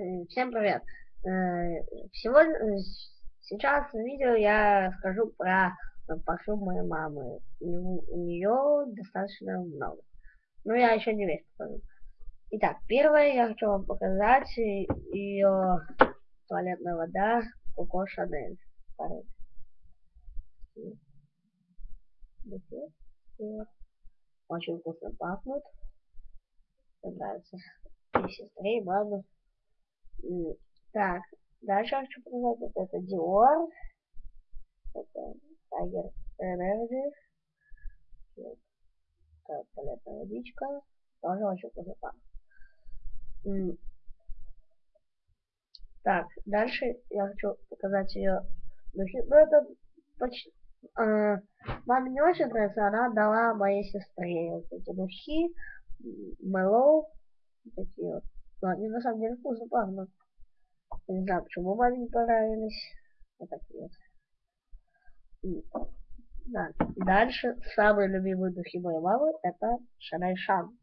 Э, всем привет! Э, Сегодня, сейчас в видео я скажу про парфюм моей мамы. У нее достаточно много. Но я еще не весь покажу. Итак, первое я хочу вам показать ее туалетная вода Коко Шанель. Очень вкусно пахнут. Мне нравится. И сестре, и маме. Так, дальше хочу показать это Dior. Это Tiger Energy. Это туалетная водичка. Тоже очень пахнет. Так, дальше я хочу показать ее духи. Ну, это почти... Э, маме не очень нравится, она дала моей сестре вот эти духи. Mellow. Такие вот. Но они на самом деле вкусно пахнут. Не знаю, почему маме не понравились. Вот такие вот. Да. Дальше самые любимые духи моей мамы это Шанель Шан.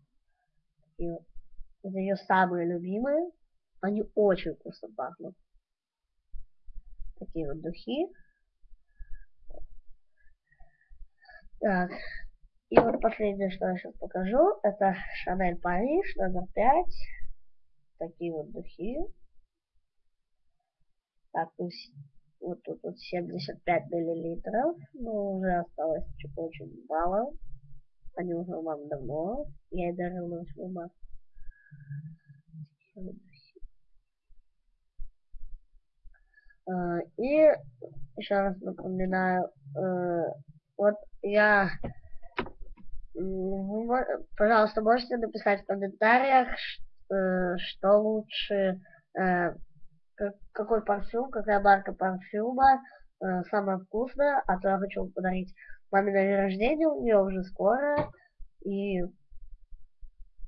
И вот. Ее самые любимые. Они очень вкусно пахнут. Такие вот духи. Так. И вот последнее, что я сейчас покажу, это Шанель Париж номер 5. Такие вот духи. Так, вот тут вот 75 миллилитров, но уже осталось очень мало. Они уже мамы давно. Я и на 8 марта. Uh, и еще раз напоминаю, uh, вот я, пожалуйста, можете написать в комментариях, что лучше, какой парфюм, какая марка парфюма самая вкусная, а то я хочу подарить маме на день рождения, у нее уже скоро, и,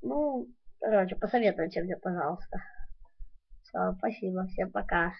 ну, короче, посоветуйте мне, пожалуйста. Все, спасибо, всем пока.